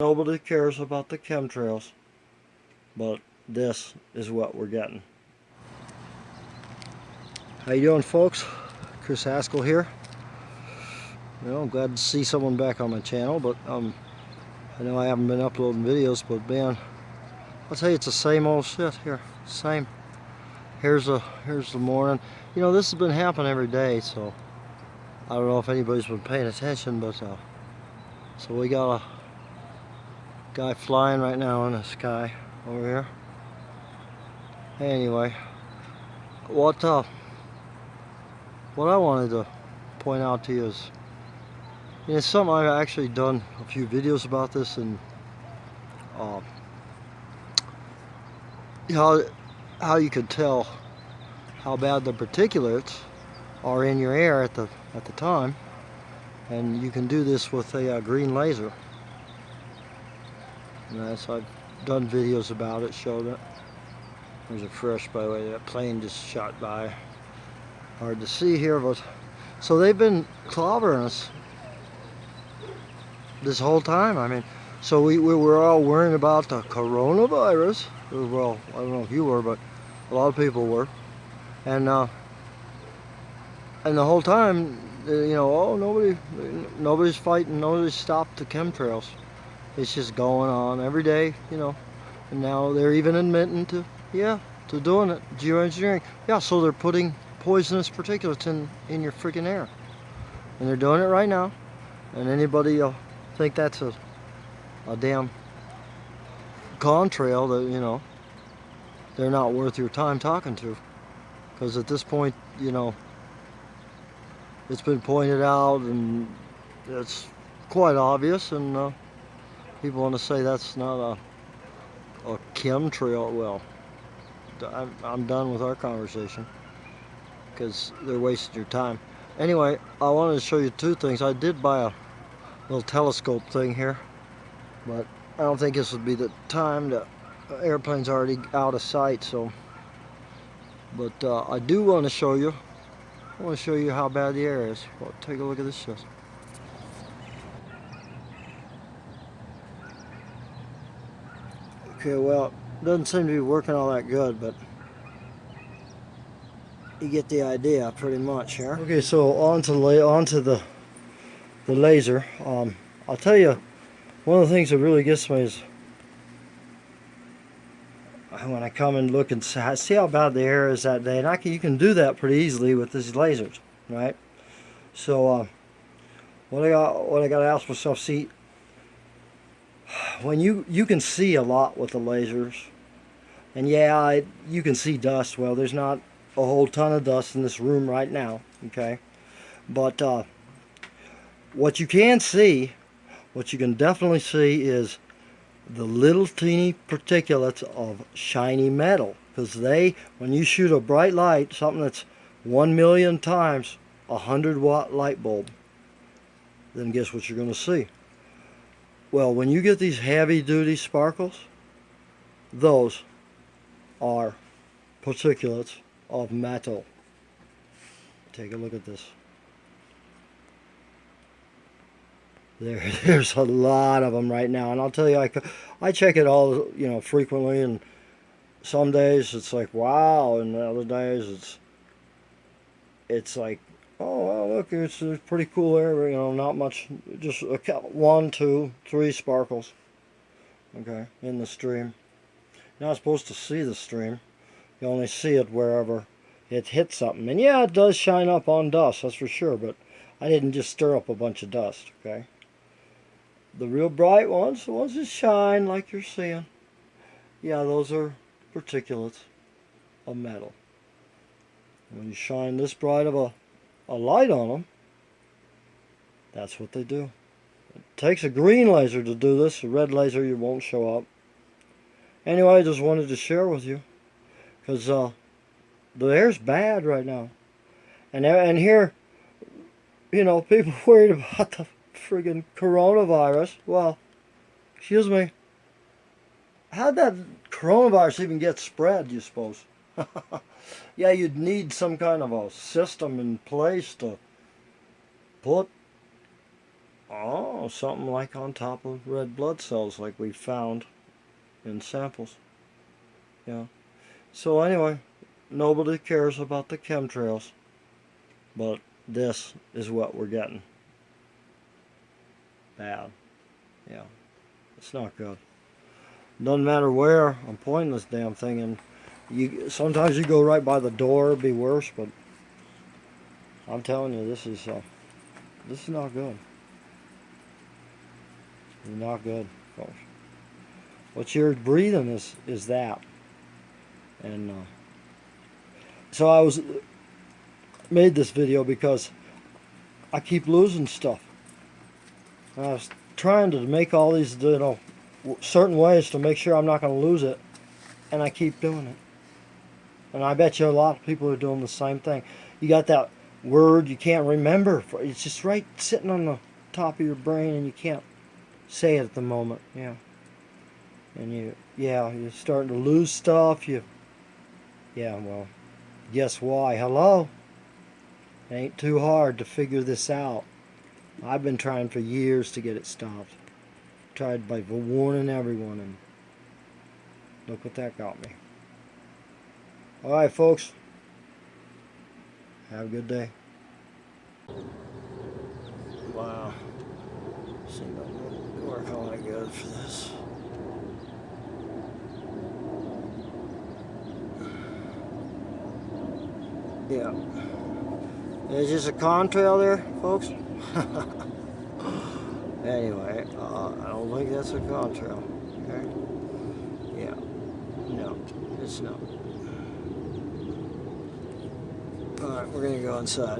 Nobody cares about the chemtrails, but this is what we're getting. How you doing folks? Chris Haskell here. Well, I'm glad to see someone back on my channel, but um, I know I haven't been uploading videos, but man, I'll tell you it's the same old shit here. Same. Here's the here's the morning. You know, this has been happening every day, so I don't know if anybody's been paying attention, but uh, so we got a guy flying right now in the sky over here. Anyway, what uh, what I wanted to point out to you is, know, something I've actually done a few videos about this and uh, how how you could tell how bad the particulates are in your air at the at the time, and you can do this with a uh, green laser. So I've done videos about it, showed it. There's a fresh, by the way, that plane just shot by. Hard to see here, but so they've been clobbering us this whole time. I mean, so we, we were all worrying about the coronavirus. Well, I don't know if you were, but a lot of people were. And uh, and the whole time, uh, you know, oh, nobody, nobody's fighting, nobody's stopped the chemtrails it's just going on every day, you know. And now they're even admitting to, yeah, to doing it, geoengineering. Yeah, so they're putting poisonous particulates in, in your freaking air. And they're doing it right now. And anybody will think that's a, a damn contrail that, you know, they're not worth your time talking to. Because at this point, you know, it's been pointed out and it's quite obvious and uh, people want to say that's not a, a chemtrail. Well, I'm, I'm done with our conversation because they're wasting your time. Anyway, I wanted to show you two things. I did buy a little telescope thing here, but I don't think this would be the time. The airplane's already out of sight, so. But uh, I do want to show you. I want to show you how bad the air is. Well, take a look at this. Okay, well, doesn't seem to be working all that good, but you get the idea pretty much here. Okay, so on to, on to the, the laser. Um, I'll tell you, one of the things that really gets me is when I come and look and see how bad the air is that day. And I can, you can do that pretty easily with these lasers, right? So, uh, what I got, what I got to ask myself, see, when you you can see a lot with the lasers. And yeah you can see dust. Well there's not a whole ton of dust in this room right now okay? But uh, what you can see what you can definitely see is the little teeny particulates of shiny metal. Because they when you shoot a bright light something that's one million times a hundred watt light bulb then guess what you're going to see well, when you get these heavy duty sparkles, those are particulates of metal. Take a look at this. There, there's a lot of them right now, and I'll tell you, I, I check it all, you know, frequently, and some days it's like wow, and other days it's it's like Oh, well, look, it's a pretty cool area, you know, not much, just a one, two, three sparkles, okay, in the stream. You're not supposed to see the stream. You only see it wherever it hits something. And yeah, it does shine up on dust, that's for sure, but I didn't just stir up a bunch of dust, okay? The real bright ones, the ones that shine like you're seeing, yeah, those are particulates of metal. When you shine this bright of a a light on them, that's what they do. It takes a green laser to do this. A red laser, you won't show up. Anyway, I just wanted to share with you. Because uh, the air's bad right now. And, and here, you know, people worried about the friggin' coronavirus. Well, excuse me. How'd that coronavirus even get spread, you suppose? yeah, you'd need some kind of a system in place to put Oh, something like on top of red blood cells like we found in samples. Yeah. So anyway, nobody cares about the chemtrails. But this is what we're getting. Bad. Yeah. It's not good. Doesn't matter where I'm pointing this damn thing and you sometimes you go right by the door be worse, but I'm telling you this is uh, this is not good. It's not good, folks. What you're breathing is is that. And uh, so I was made this video because I keep losing stuff. And I was trying to make all these, you know, certain ways to make sure I'm not going to lose it, and I keep doing it. And I bet you a lot of people are doing the same thing. You got that word you can't remember. For, it's just right sitting on the top of your brain, and you can't say it at the moment. Yeah. And you, yeah, you're starting to lose stuff. You, yeah, well, guess why? Hello? It ain't too hard to figure this out. I've been trying for years to get it stopped. Tried by warning everyone and look what that got me. Alright folks. Have a good day. Wow. Seemed like it work all that good for this. Yeah. There's just a contrail there, folks. anyway, uh, I don't think that's a contrail. Okay? Yeah. No, it's not. Alright, we're gonna go inside.